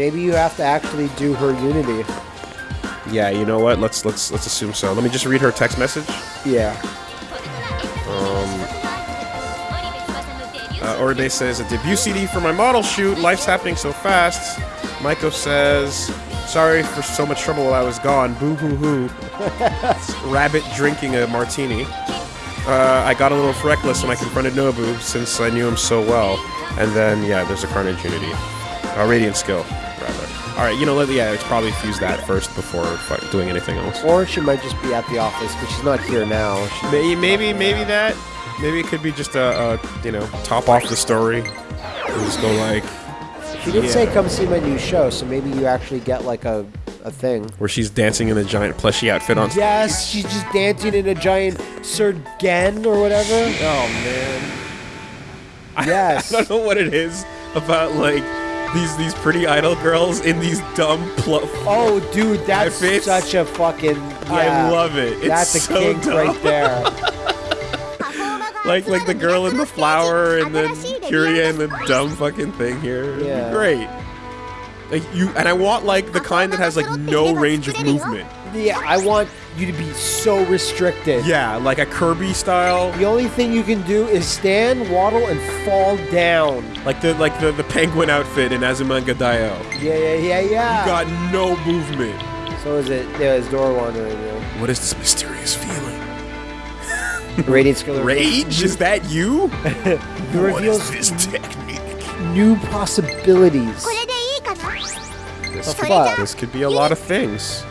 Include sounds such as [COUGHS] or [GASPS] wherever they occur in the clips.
Maybe you have to actually do her unity. Yeah, you know what? Let's let's let's assume so. Let me just read her text message. Yeah. Oribe says, a debut CD for my model shoot. Life's happening so fast. Maiko says, sorry for so much trouble while I was gone. Boo hoo hoo. [LAUGHS] Rabbit drinking a martini. Uh, I got a little reckless when I confronted Nobu since I knew him so well. And then, yeah, there's a Carnage Unity. Uh, Radiant Skill, rather. Alright, you know, let, yeah, let's probably fuse that first before doing anything else. Or she might just be at the office, but she's not here now. She, Maybe, maybe, maybe that. Maybe it could be just a, a you know, top off the story. And just go like, she did say come see my new show, so maybe you actually get like a, a thing. where she's dancing in a giant plushy outfit on stage. Yes, she's just dancing in a giant Sergen or whatever. Oh man. Yes. I don't know what it is about like these these pretty idol girls in these dumb pl- Oh, dude, that's Outfits? such a fucking. I love it. It's that's a so kink dumb. right there. [LAUGHS] like like the girl in the flower and then Curia and the dumb fucking thing here. Yeah. great. Like you and I want like the kind that has like no range of movement. yeah, I want you to be so restricted. Yeah, like a Kirby style. The only thing you can do is stand, waddle, and fall down. Like the like the, the penguin outfit in Azumanga Daioh. Yeah, yeah, yeah, yeah. You got no movement. So is it? Yeah, it's door wandering. Yeah. What is this mysterious feeling? [LAUGHS] Radiant Skiller. Rage? Is that you? [LAUGHS] What is reveals this technique? New possibilities. This could, this could be a lot of things.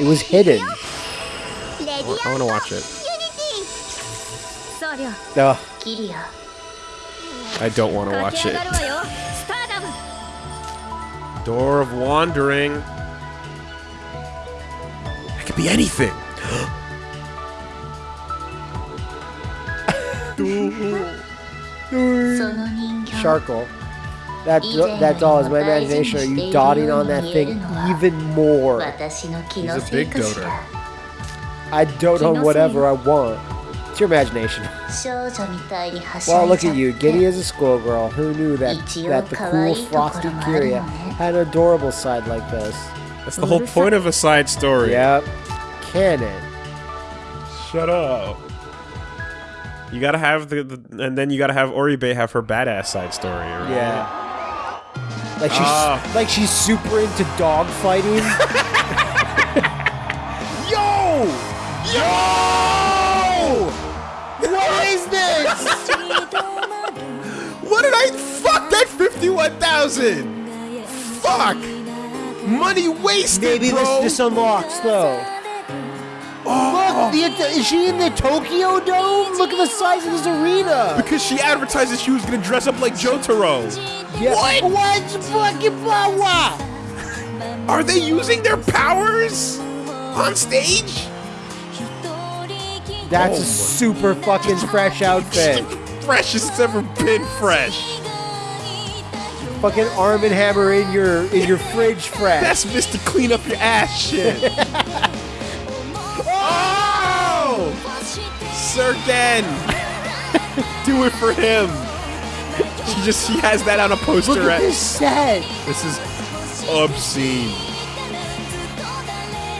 It was hidden. I, I want to watch it. Oh. I don't want to watch it. Door of Wandering. It could be anything. [GASPS] Sharkle. That, [GASPS] that's all is my imagination. Are you dotting on that thing even more? He's a big doter. I dote on whatever I want. It's your imagination. Well, look at you. Giddy as a schoolgirl. Who knew that, that the cool, frosty Kiria had an adorable side like this? That's the whole point of a side story. Yep. Canon. Shut up. You gotta have the, the and then you gotta have Oribe have her badass side story. Right? Yeah. Like she's Ah. like she's super into dog fighting. [LAUGHS] Yo! Yo! What is this? What did I fuck that fifty-one thousand? Fuck! Money wasted, Maybe bro. this this unlocks though. The, is she in the Tokyo Dome? Look at the size of this arena. because she advertised that she was gonna dress up like Jotaro. Yeah. What? What's fucking power? Are they using their powers on stage? That's Oh a super fucking fresh outfit. [LAUGHS] Freshest it's ever been fresh. fucking Arm and Hammer in your in your fridge fresh. That's Mr. Clean Up Your Ass shit. [LAUGHS] Sir Den! [LAUGHS] Do it for him. She just she has that on a poster. Look at this set. This is obscene.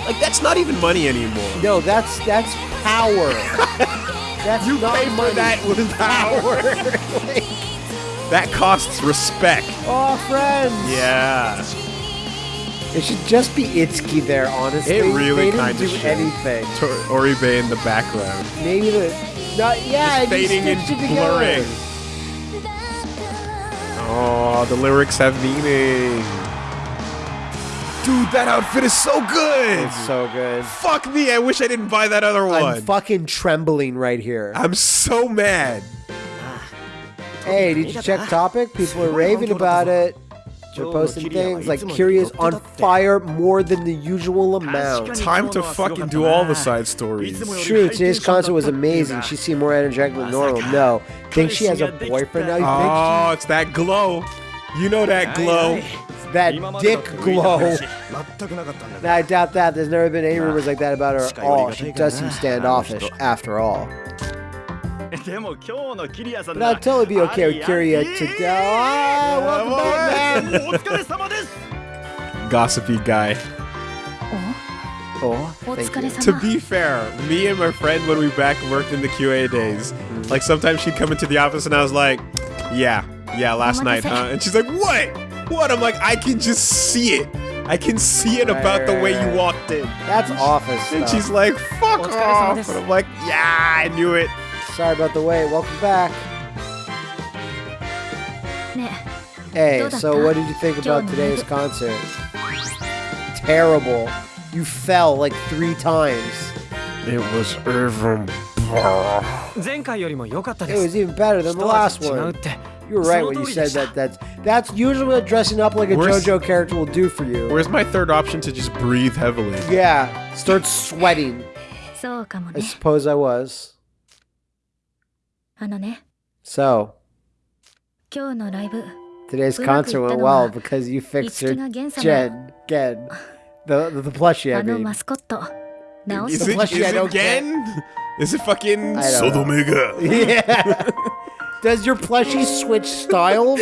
Like that's not even money anymore. No, that's that's power. [LAUGHS] That's You not pay for money. that with power. [LAUGHS] that costs respect. Oh, friends. Yeah. It should just be Itsuki there, honestly. It really they didn't kinda do should. anything. Tor- Oribe in the background. Maybe the not yeah, Just it fading and stitched it blurring. Oh, the lyrics have meaning. Dude, that outfit is so good. It's so good. Fuck me, I wish I didn't buy that other one. I'm fucking trembling right here. I'm so mad. Hey, did you check topic? People are raving about it. They're oh, posting things like Curious on fire more than the usual amount. Time to fucking do all the side stories. True, today's concert was amazing. She seemed more energetic than normal. No. Think she has a boyfriend now? You Oh, it's that glow. You know that glow. that dick glow? Nah, I doubt that. There's never been any rumors like that about her at all. Oh, she does seem standoffish, after all. But I'll totally be okay, Kiria, to go. Welcome back, man. Gossipy guy. Oh, to be fair, me and my friend, when we back worked in the QA days, like sometimes she'd come into the office and I was like, yeah, yeah, last night, huh? And she's like, what? What? I'm like, I can just see it. I can see it about the way you walked in. That's office. Stuff. And she's like, fuck off. And I'm like, yeah, I knew it. Sorry about the wait. Welcome back. Hey, so what did you think about today's concert? Terrible. You fell like three times. It was even better. It was even better than the last one. You were right when you said that. That's that's usually what dressing up like a where's, JoJo character will do for you. Where's my third option to just breathe heavily? Yeah, start sweating. I suppose I was. あのね So 今日のライブ today's うまくい concert った went のは well because you い fixed つき her がゲン様 Jen, Gen, the the, the plushie. I あの mean, マスコット直 Is す it, The is plushie I it don't get. again? Is it fucking I don't know. Sodomega? yeah. Does your plushie switch styles?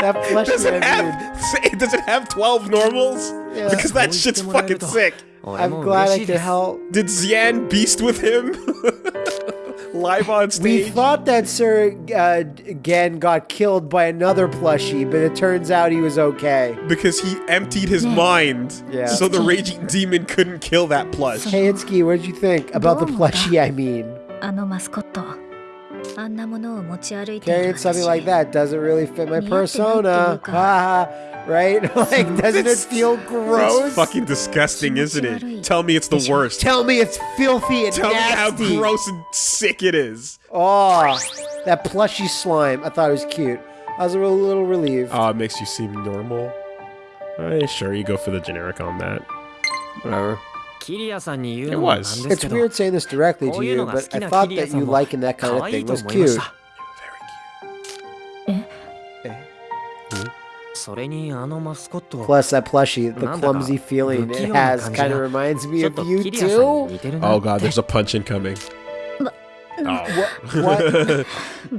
that plushie. Does it I mean, have say, does it have 12 normals? Yeah. Because that shit's fucking sick. 俺 I'm も glad 嬉 I しいで could す help. Did Xian beast with him? [LAUGHS] Live on We stage? thought that Sir uh, Gen got killed by another plushie, but it turns out he was okay. because he emptied his mind. Yeah. So the raging demon couldn't kill that plush. Hey, Itsuki, what did you think about the Dome. plushie? I mean, [LAUGHS] あのマスコット carrying something like that doesn't really fit my persona. Haha, right? [LAUGHS] like, doesn't it feel gross? It's fucking disgusting, isn't it? Tell me it's the worst. Tell me it's filthy and Tell me how gross and sick it is. Oh, that plushy slime. I thought it was cute. I was a little, little relieved. Oh, it makes you seem normal. Eh, sure, you go for the generic on that. Whatever. It was. It's weird saying this directly to you, but I thought that you liking that kind of thing was cute. Plus, that plushie, the clumsy feeling it has kind of reminds me of you too. Oh god, there's a punch incoming. Oh. Mm. What?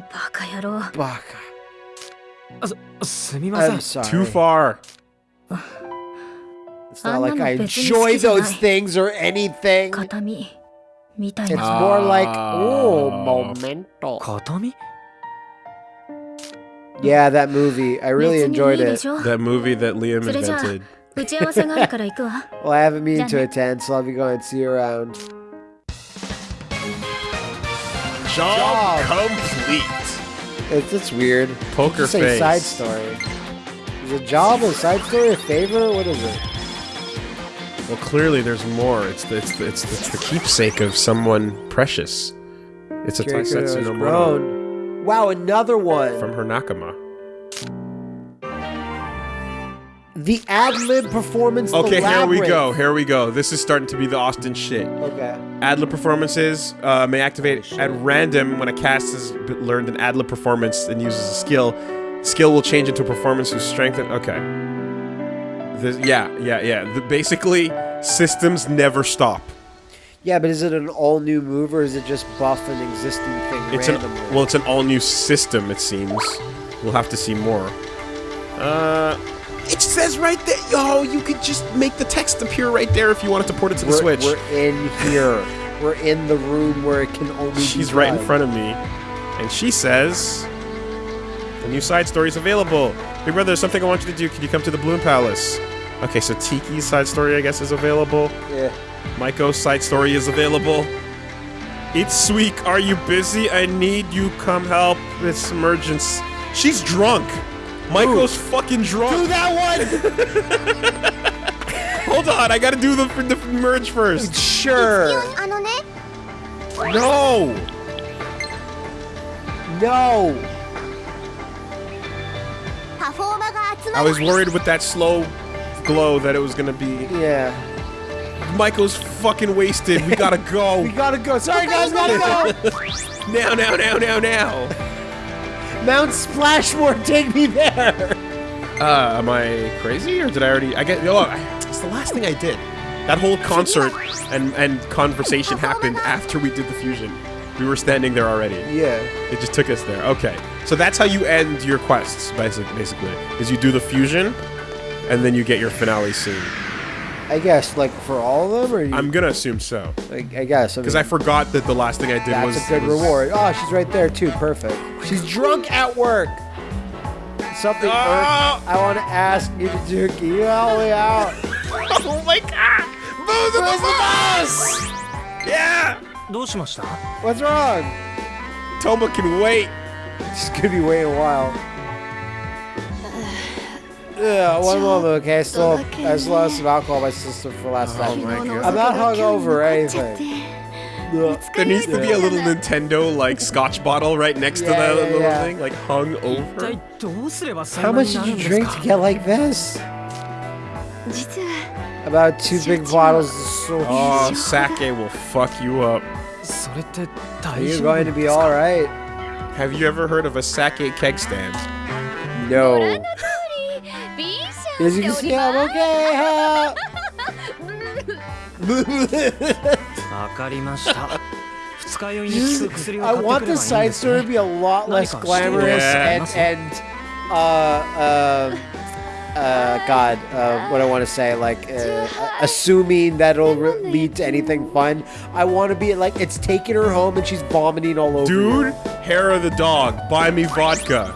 what? [LAUGHS] Baka. I'm sorry. Too far. [SIGHS] It's not like I enjoy those things or anything. It's more like, ah. oh, momento. Katami? Yeah, that movie. I really enjoyed it. That movie that Liam invented. [LAUGHS] well, I have a meeting to attend, so I'll be going. See you around. Job, Job. complete. It's, it's weird. Poker face. side story. Is a job a side story a favor? What is it? Well, clearly there's more. It's the, it's the, it's the, it's the keepsake of someone precious. It's a Taisetsu no Mono. Wow, another one. from her nakama. the ad lib performance. Okay, here we go. Here we go. This is starting to be the Austin shit. Okay. Adlib performances uh, may activate at random when a cast has learned an adlib performance and uses a skill. Skill will change into a performance whose strength. Okay. This, yeah, yeah, yeah. The, basically, systems never stop. Yeah, but is it an all new move or is it just buff an existing thing It's an well, it's an all new system. It seems. We'll have to see more. Uh, it says right there. Yo, you could just make the text appear right there if you wanted to port it to the we're, Switch. we're in here. we're in the room where it can only. She's be right in front of me, and she says, "The new side story is available. Big brother, there's something I want you to do. Can you come to the Bloom Palace?" Okay, so Tiki's side story, I guess, is available. Yeah. Maiko's side story is available. It's weak. Are you busy? I need you. Come help. this emergency. She's drunk. Maiko's fucking drunk. Do that one. [LAUGHS] Hold on. I gotta do the, the merge first. Sure. No. No. I was worried with that slow glow that it was gonna be. Yeah. Michael's fucking wasted. We gotta go. [LAUGHS] we gotta go. Sorry, guys, gotta go. now, now, now, now, now. Mount Splashmore, take me there. Uh, am I crazy or did I already? I get. Oh, it's the last thing I did. That whole concert and and conversation happened after we did the fusion. We were standing there already. Yeah. It just took us there. Okay. So that's how you end your quests, basically. Basically, is you do the fusion, and then you get your finale scene. I guess, like for all of them, or you, I'm gonna assume so. I, I guess because I, mean, I, forgot that the last thing I did that's was. That's a good was, reward. Oh, she's right there too. Perfect. She's drunk at work. Something. Oh! I want to ask you to do. Can you help me out? [LAUGHS] oh my god! Move the bus! Yeah. What's wrong? Toma can wait. She's gonna be waiting a while. Yeah, one moment, okay? I still, I still have some alcohol in my system for last oh night. My God. I'm not hungover or anything. There needs to be a little Nintendo like Scotch bottle right next yeah, to that yeah, little yeah. thing, like hung over. How much did you drink to get like this? About two big bottles of soju. Oh, sake will fuck you up. Are you going to be all right? Have you ever heard of a sake keg stand? No. As you can see, I'm okay. I want the side story to be a lot less glamorous Yeah. and and uh uh uh God, uh, what I want to say, like uh, assuming that it'll re- lead to anything fun. I want to be like it's taking her home and she's vomiting all over. Dude, her. hair of the dog, buy me vodka.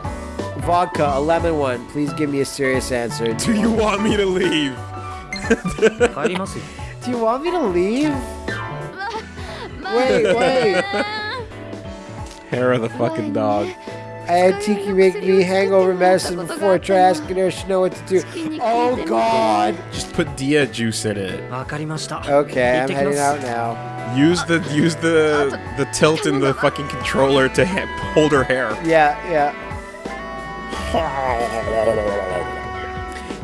Vodka, a lemon one. Please give me a serious answer. Do you want me to leave? Do you want me to leave? Wait, wait. Hair of the fucking dog. I had Tiki make me hangover medicine before I try asking her if she know what to do. Oh God! Just put Dia juice in it. Okay, I'm heading out now. Use the use the the tilt in the fucking controller to ha- hold her hair. Yeah, yeah.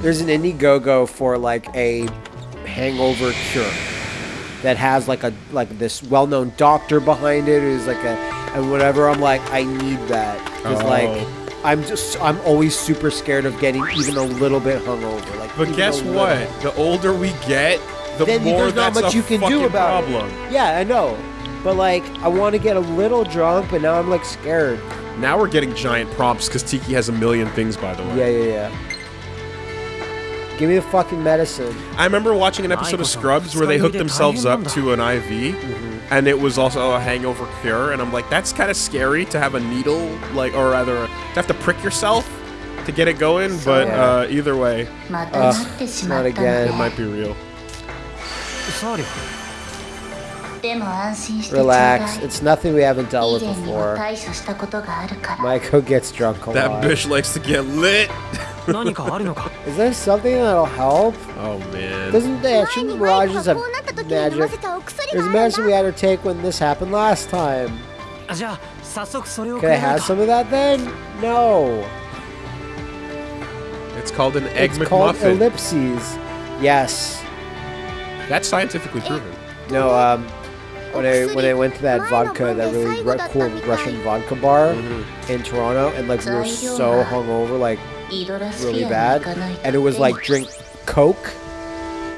There's an Indiegogo for like a hangover cure that has like a like this well-known doctor behind it who's like a and whatever. I'm like, I need that because Oh. like I'm just I'm always super scared of getting even a little bit hungover. Like, But guess what? The older we get, the Then more there's not that's much a you can do about it. problem. Yeah, I know. But like, I want to get a little drunk, but now I'm like scared. Now we're getting giant prompts because Tiki has a million things, by the way. Yeah, yeah, yeah. Give me the fucking medicine. I remember watching an episode of Scrubs where they hooked themselves up to an IV, Mm-hmm. and it was also a hangover cure. And I'm like, that's kind of scary to have a needle, like, or rather, to have to prick yourself to get it going. But uh, either way, Ugh, not again. it might be real. Relax. It's nothing we haven't dealt with before. Michael gets drunk a That lot. bitch likes to get lit. [LAUGHS] Is there something that'll help? Oh man. Doesn't the shouldn't Mirages have magic? There's a medicine we had her take when this happened last time. Can I have some of that then? No. It's called an egg it's called ellipses. Yes. That's scientifically proven. No, um, when I when I went to that vodka, that really ru- cool Russian vodka bar Mm-hmm. in Toronto, and like we were so hungover, like really bad, and it was like drink Coke.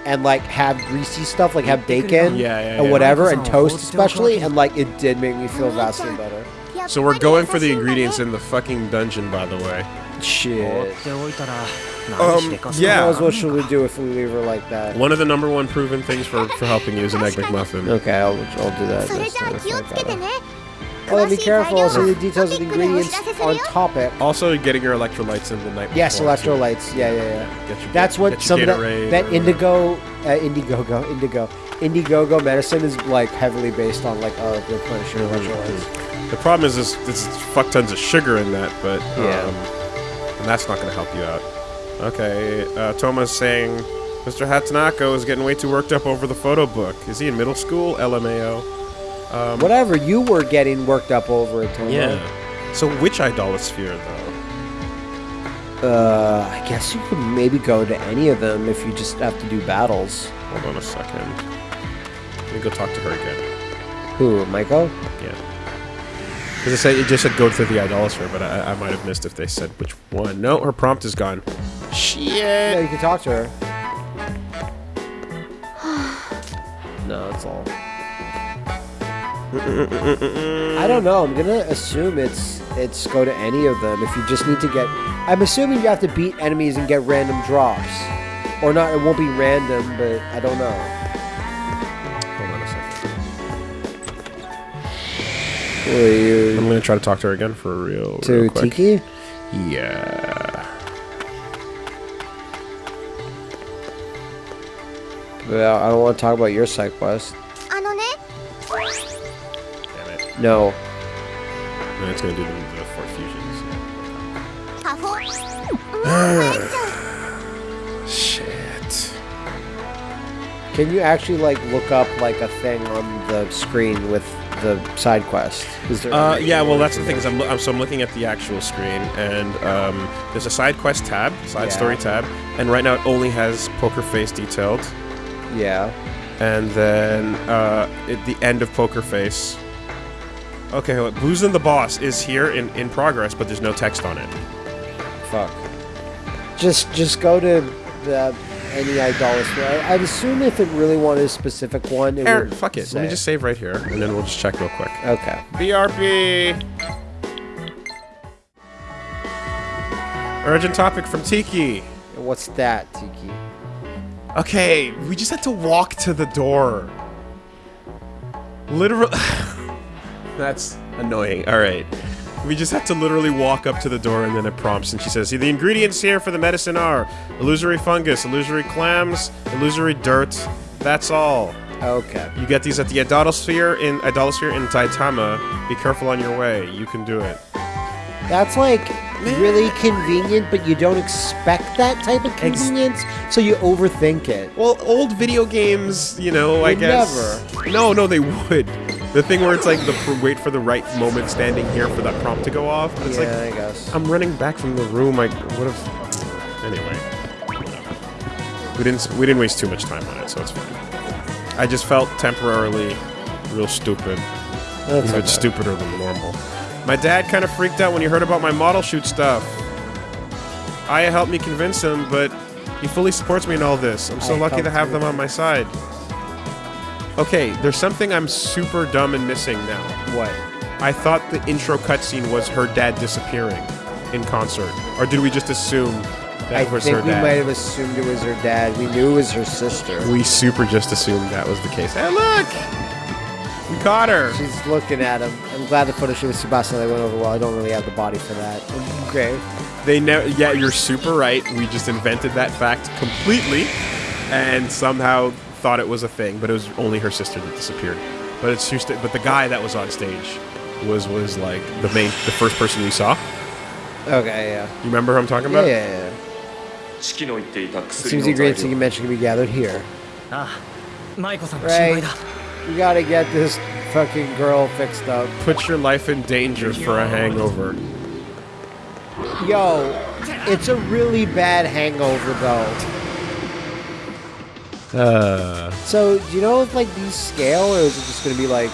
And like have greasy stuff, like have bacon Yeah, yeah, and yeah. whatever, and toast especially, and like it did make me feel vastly better. So we're going for the ingredients in the fucking dungeon, by the way. Shit. Um, yeah. Knows what should we do if we leave her like that? One of the number one proven things for, for helping you is an egg McMuffin. Okay, I'll, I'll do that. next time if I got it. Well, be careful. I'll see the details of the ingredients on topic. Also, getting your electrolytes in the night. Yes, before, too. electrolytes. Yeah, yeah, yeah. Get your- That's what get some of that, Gatorade that or- indigo, uh, Indiegogo, Indigo, Indiegogo medicine is like heavily based on like uh, replenishing electrolytes. The problem is this, this is fuck tons of sugar in that, but Yeah. um, and that's not going to help you out. Okay, uh, Toma's saying Mr. Hatanako is getting way too worked up over the photo book. Is he in middle school? LMAO. Um, Whatever you were getting worked up over it, Toma. Yeah. So which idolosphere though? Uh, I guess you could maybe go to any of them if you just have to do battles. Hold on a second. Let me go talk to her again. Who, Michael? Yeah. Because it, said, it just said go to the idolater, but I, I might have missed if they said which one. No, her prompt is gone. Yeah, you can talk to her. [SIGHS] no, that's all. I don't know. I'm gonna assume it's it's go to any of them if you just need to get. I'm assuming you have to beat enemies and get random drops, or not. It won't be random, but I don't know. Hold on a second. Who I'm gonna try to talk to her again for real, to real quick. Tiki? Yeah. Yeah, I don't want to talk about your side quest. Damn it. No. No, it's gonna do the, the four fusions. Mm, [SIGHS] Shit. Can you actually like look up like a thing on the screen with the side quest? Is there? Uh, yeah. Well, that's the thing is I'm, I'm, so I'm looking at the actual screen and um, there's a side quest tab, side yeah. story tab, and right now it only has poker face detailed. Yeah. and then uh, at the end of Poker Face. Okay, wait, Boozing the Boss is here in, in progress, but there's no text on it. Fuck. Just just go to the any idolater. I, I'd assume if it really wanted a specific one, it Eric, would fuck it. Let me just save right here, and then we'll just check real quick. Okay. BRP. Urgent topic from Tiki. What's that, Tiki? Okay, we just had to walk to the door. Literally... [LAUGHS] That's annoying. All right. We just have to literally walk up to the door and then it prompts and she says, See The ingredients here for the medicine are illusory fungus, illusory clams, illusory dirt. That's all. Okay. You get these at the Idolosphere in Idolosphere in Daitama. Be careful on your way. You can do it. That's like really convenient, but you don't expect that type of convenience, so you overthink it. Well, old video games, you know, I Would guess. No, no, they would. The thing where it's like the wait for the right moment, standing here for that prompt to go off. But it's yeah, like I guess. I'm running back from the room. I would have. Anyway, we didn't we didn't waste too much time on it, so it's fine. I just felt temporarily real stupid, That's even stupider than normal. My dad kind of freaked out when he heard about my model shoot stuff. Aya helped me convince him, but he fully supports me in all this. I'm so I lucky to have them on my side. Okay, there's something I'm super dumb and missing now. What? I thought the intro cutscene was her dad disappearing in concert, or did we just assume that I was think we might have assumed it was her dad. We knew it was her sister. We super just assumed that was the case. Hey, look! We caught her. She's looking at him glad the photo shoot with Sebastian. they went over well. I don't really have the body for that. Okay. They never. Yeah, you're super right. We just invented that fact completely, and somehow thought it was a thing, but it was only her sister that disappeared. But it's just. But the guy that was on stage was was like the main, the first person we saw. Okay. Yeah. You remember who I'm talking about? Yeah. yeah, yeah. It seems the ingredients you mentioned can be gathered here. Ah, right. You gotta get this fucking girl fixed up. Put your life in danger for a hangover. Yo, it's a really bad hangover though. Uh. So do you know if like these scale, or is it just gonna be like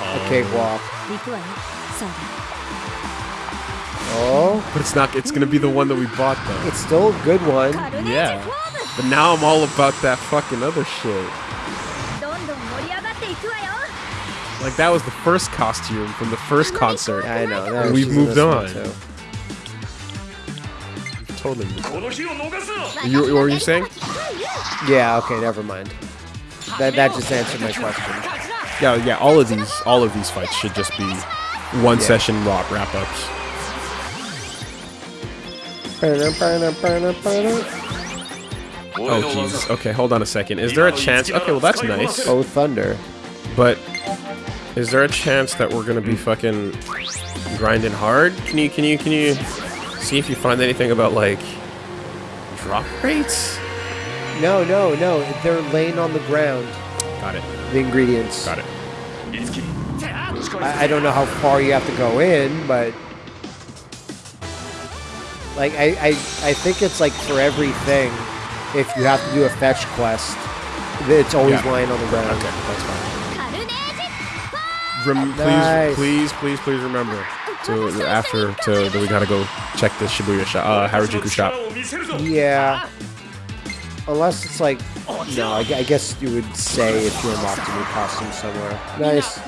um, a cakewalk? Oh. But it's not. It's gonna be the one that we bought though. It's still a good one. Yeah. But now I'm all about that fucking other shit. Like that was the first costume from the first concert. I know. That we've moved on. Totally. You, what were you saying? Yeah. Okay. Never mind. That that just answered my question. Yeah. Yeah. All of these all of these fights should just be one yeah. session wrap wrap ups. Oh jeez. Okay, hold on a second. Is there a chance? Okay, well that's nice. Oh thunder. But is there a chance that we're gonna be hmm. fucking grinding hard? Can you, can you, can you see if you find anything about, like, drop rates? No, no, no. They're laying on the ground. Got it. The ingredients. Got it. I, I don't know how far you have to go in, but... Like, I, I, I think it's, like, for everything, if you have to do a fetch quest, it's always yeah. lying on the ground. Okay, that's fine rem- nice. please, please, please, please remember to after to that we gotta go check the Shibuya shop, uh, Harajuku shop. Yeah. Unless it's like, no, I, I guess you would say if you unlocked a costume somewhere. Nice.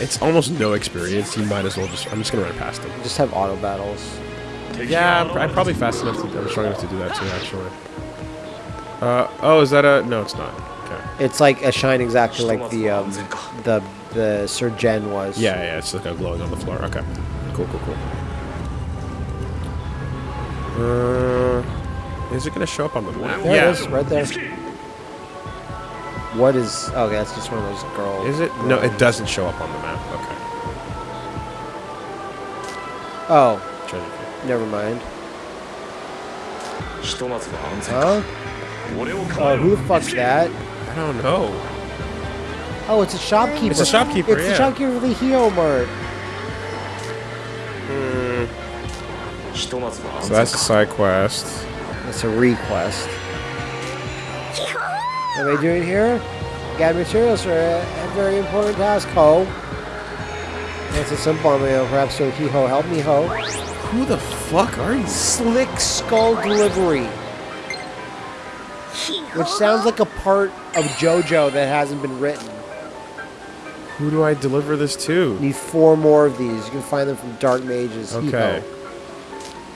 It's almost no experience. You might as well just. I'm just gonna run past them. Just have auto battles. Yeah, I'm, I'm probably fast enough. To, I'm strong enough to do that too, actually. Uh, oh, is that a? No, it's not. It's like a shine exactly like the um, the the Sir Jen was. Yeah, yeah, it's like a glowing on the floor. Okay, cool, cool, cool. Uh, is it gonna show up on the map? There yeah, it is, right there. What is? Okay, that's just one of those girls. Is it? No, it doesn't show up on the map. Okay. Oh. Never mind. Huh? Uh, who the fuck's that? don't know. Oh, it's a shopkeeper. It's a shopkeeper. It's yeah. the shopkeeper of the Hee-Ho Mart. Mm. So that's a side quest. That's a request. What are we doing here? Got materials for a, very important task, ho. That's a simple one, perhaps so he ho, help me ho. Who the fuck are you? Slick Skull Delivery which sounds like a part of JoJo that hasn't been written. Who do I deliver this to? Need four more of these. You can find them from Dark Mages. Okay.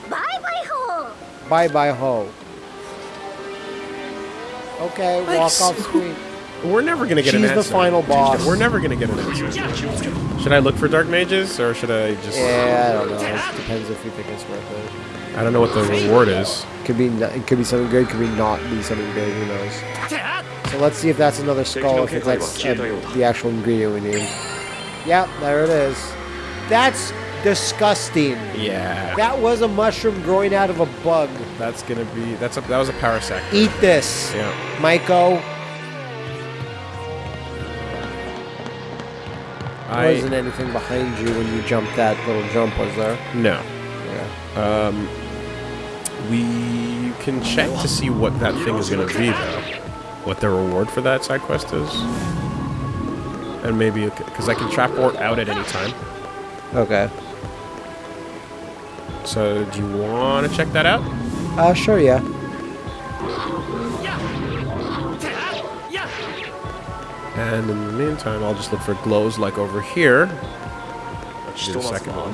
Bye bye ho. Bye bye ho. Okay, walk off screen. We're never gonna get She's an the final boss. We're never gonna get an answer. Should I look for dark mages or should I just? Yeah, I don't know. It depends if you think it's worth it. I don't know what the reward is. Could be it could be something good. Could be not be something good. Who knows? So let's see if that's another skull. If that's uh, the actual ingredient we need. Yep, there it is. That's disgusting. Yeah. That was a mushroom growing out of a bug. That's gonna be. That's a. That was a power sack. Eat this, Yeah. Maiko. I wasn't anything behind you when you jumped that little jump, was there? no. Yeah. Um. We can check to see what that thing is gonna be though. What the reward for that side quest is. And maybe because I can trap Ort out at any time. Okay. So do you want to check that out? Uh, sure, yeah. And in the meantime, I'll just look for glows like over here. Just a second one.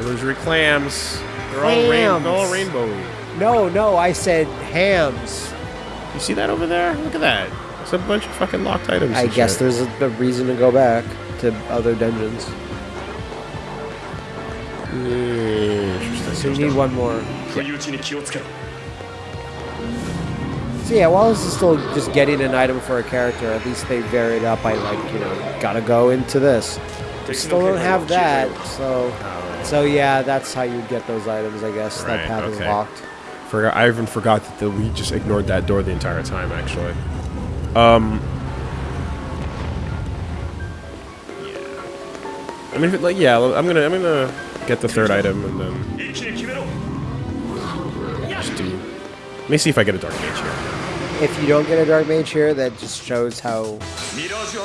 Illusory clams. They're all, rain all rainbowy. No, no, I said hams. You see that over there? Look at that. It's a bunch of fucking locked items. I guess shit. there's a, a reason to go back to other dungeons. Yeah, so you need one more. Yeah. So yeah, Wallace is still just getting an item for a character. At least they varied up I like, you know, gotta go into this. They still don't have that, so so yeah, that's how you get those items, I guess. Right, that path okay. is locked. Forgot, I even forgot that the, we just ignored that door the entire time, actually. Um. Yeah. I mean, it, like, yeah, I'm gonna, I'm gonna get the third item and then. Just do. Let me see if I get a dark age here if you don't get a dark mage here, that just shows how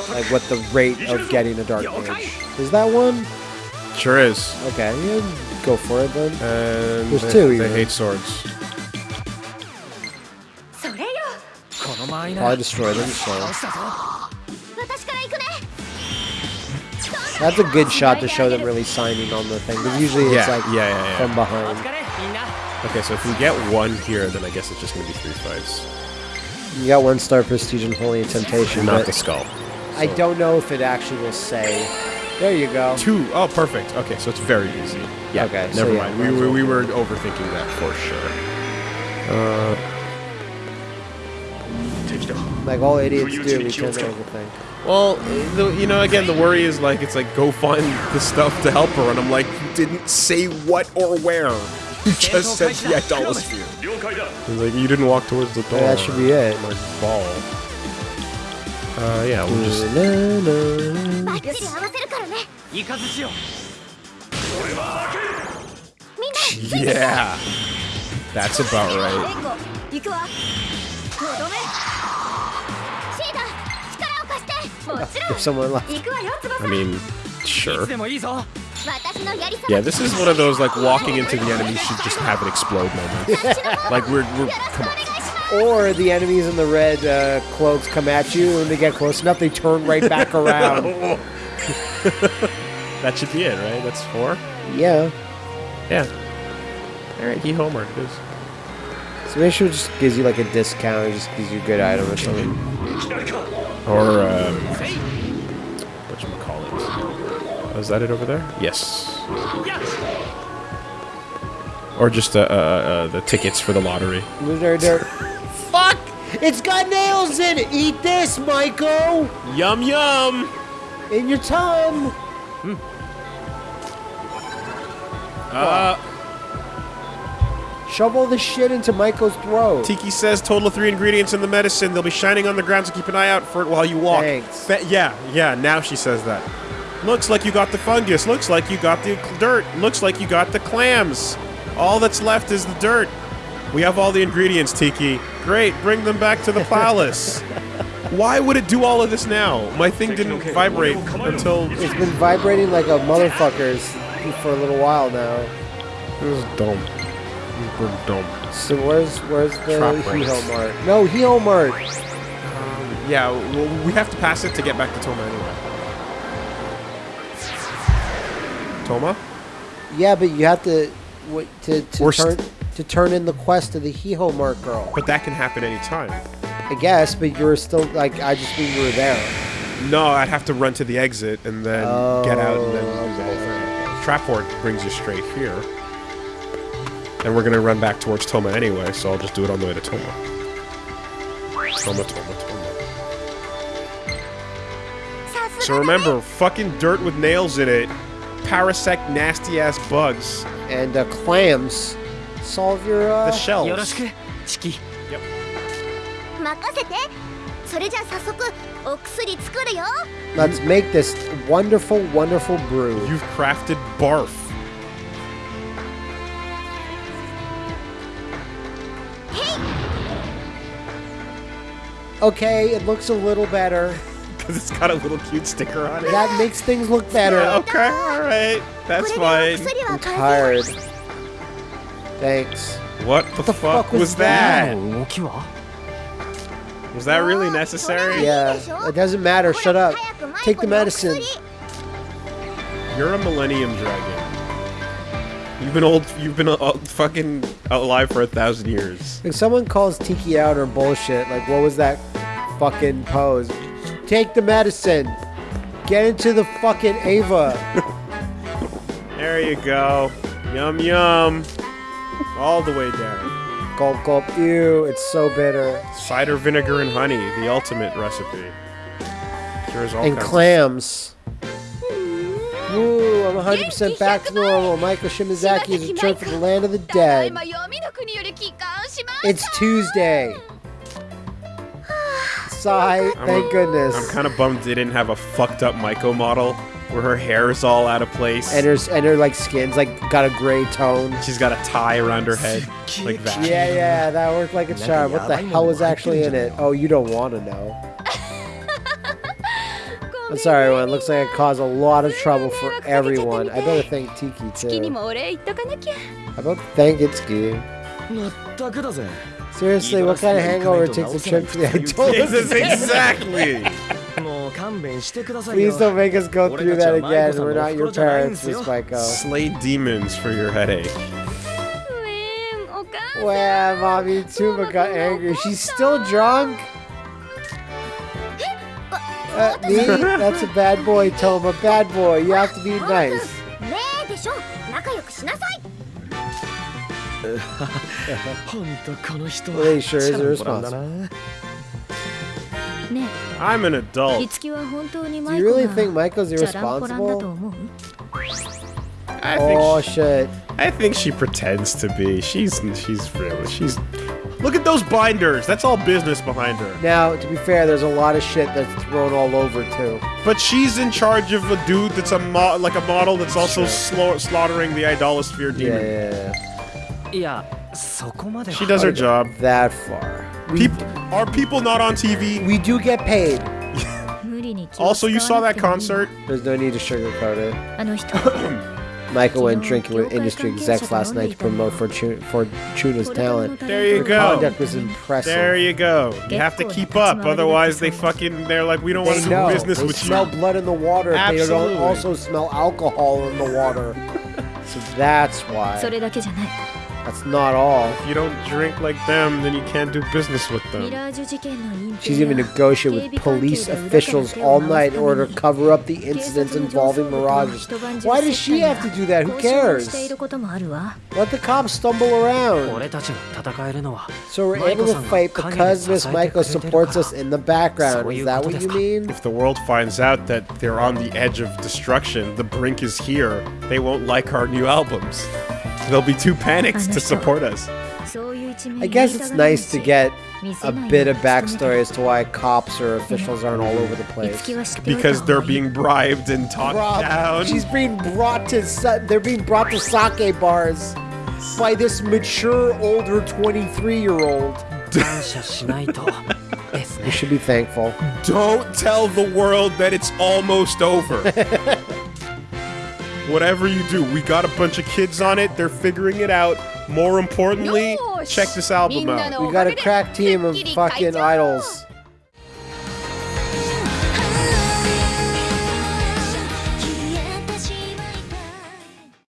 like what the rate of getting a dark mage is. That one sure is. Okay, yeah, go for it then. And There's two. They hate swords. Probably destroy them. So. That's a good shot to show them really signing on the thing. Because usually yeah, it's like yeah, yeah, from behind. Okay, so if we get one here, then I guess it's just going to be three fights. You got one star prestige and holy temptation, Not the skull. I don't know if it actually will say. There you go. Two. Oh, perfect. Okay, so it's very easy. Yeah. Okay, so Never yeah, mind. We, we, we were overthinking that for sure. Uh, Like all idiots do, we tend to overthink. well, the, you know, again, the worry is like it's like go find the stuff to help her, and I'm like, you didn't say what or where. [LAUGHS] he just said the idolatry. He's like, you didn't walk towards the door. Yeah, that should be it. My ball. Uh, yeah, we'll just... Yeah! That's about right. [LAUGHS] if someone left. I mean, sure. [LAUGHS] Yeah, this is one of those like walking into the enemy should just have it explode moments. like we're, we're come on. Or the enemies in the red uh, cloaks come at you, and they get close enough, they turn right back [LAUGHS] around. [LAUGHS] that should be it, right? That's four. Yeah. Yeah. All right, he homered. is. So maybe she just gives you like a discount, or just gives you a good item or something. Or. Um, is that it over there? Yes. Or just uh, uh, uh, the tickets for the lottery. Dirt, dirt. Fuck! It's got nails in it! Eat this, Michael! Yum yum. In your tongue! Uh, Shovel the shit into Michael's throat. Tiki says total of three ingredients in the medicine. They'll be shining on the ground, so keep an eye out for it while you walk. Thanks. Fa- yeah, yeah. Now she says that. Looks like you got the fungus. Looks like you got the dirt. Looks like you got the clams. All that's left is the dirt. We have all the ingredients, Tiki. Great, bring them back to the [LAUGHS] palace. Why would it do all of this now? My thing didn't vibrate until it It's been vibrating like a motherfucker's for a little while now. was dumb. It was dumb. So where's where's the Trap Heo rings. Mart? No, Hee-Ho Mart. Um, yeah, well, we have to pass it to get back to Toma Toma? Yeah, but you have to wait to to turn, st- to turn in the quest of the Hee-Ho Mart girl. But that can happen anytime. I guess, but you were still like I just knew you were there. No, I'd have to run to the exit and then get out and then do the whole thing. Oh. Trap brings you straight here. And we're gonna run back towards Toma anyway, so I'll just do it on the way to Toma. Toma, Toma, Toma. So remember, fucking dirt with nails in it parasect nasty ass bugs, And uh, clams solve your uh, the shells. よろしくチキ任せてそれじゃあ早速お薬作るよ Let's make this wonderful, wonderful brew. You've crafted barf. Okay, it looks a little better. because it's got a little cute sticker on it. That makes things look better. Yeah, [LAUGHS] okay, all right. That's fine. I'm tired. Thanks. What the, the fuck, fuck, was, was that? that? Was that really necessary? Yeah, it doesn't matter. Shut up. Take the medicine. You're a Millennium Dragon. You've been old. You've been uh, uh, fucking alive for a thousand years. If someone calls Tiki out or bullshit, like what was that fucking pose? Take the medicine. Get into the fucking Ava. [LAUGHS] there you go. Yum yum. All the way down. Gulp gulp. Ew, it's so bitter. Cider vinegar and honey, the ultimate recipe. Cures all and clams. Ooh, I'm 100% back to normal. Michael Shimazaki is returned to the land of the dead. It's Tuesday. Sigh. Thank I'm, goodness. I'm kind of bummed they didn't have a fucked up Michael model where her hair is all out of place and her and her like skin's like got a gray tone. She's got a tie around her head [LAUGHS] like that. Yeah, yeah, that worked like a charm. What the hell was actually in it? Oh, you don't want to know. I'm sorry, everyone. Looks like it caused a lot of trouble for everyone. I better thank Tiki too. I better thank Itsuki. Seriously, what kind of hangover takes a trip to the Jesus, exactly! Please don't make us go through that again. We're not your parents, Miss Maiko. Slay demons for your headache. Wow, Mommy Tuba got angry. She's still drunk? Uh, me? That's a bad boy, Toma. Bad boy. You have to be nice. [LAUGHS] Sure is. I'm an adult. Do you really think Michael's irresponsible? I think oh she, shit! I think she pretends to be. She's she's really she's. Look at those binders. That's all business behind her. Now, to be fair, there's a lot of shit that's thrown all over too. But she's in charge of a dude that's a mo like a model that's also sure. slaughtering the idolosphere demon. yeah. yeah, yeah. Yeah, she does her job. That far. People, are people not on TV? We do get paid. [LAUGHS] also, you saw that concert? There's no need to sugarcoat it. [COUGHS] Maiko went drinking with industry execs last night to promote Fortuna's talent. There you Her go. conduct was impressive. There you go. You have to keep up, otherwise they fucking, they're like, we don't want to do business they with you. They smell blood in the water. Absolutely. They don't also smell alcohol in the water. [LAUGHS] so that's why. That's not all. If you don't drink like them, then you can't do business with them. She's even negotiated with police officials all night in order to cover up the incidents involving mirages. Why does she have to do that? Who cares? Let the cops stumble around. So we're able to fight because Miss Maiko supports us in the background. Is that what you mean? If the world finds out that they're on the edge of destruction, the brink is here, they won't like our new albums. They'll be too panicked to support us. I guess it's nice to get a bit of backstory as to why cops or officials aren't all over the place. Because they're being bribed and talked down. She's being brought to they're being brought to sake bars by this mature older 23-year-old. [LAUGHS] you should be thankful. Don't tell the world that it's almost over. [LAUGHS] Whatever you do, we got a bunch of kids on it. They're figuring it out. More importantly, check this album out. We got a crack team of fucking idols.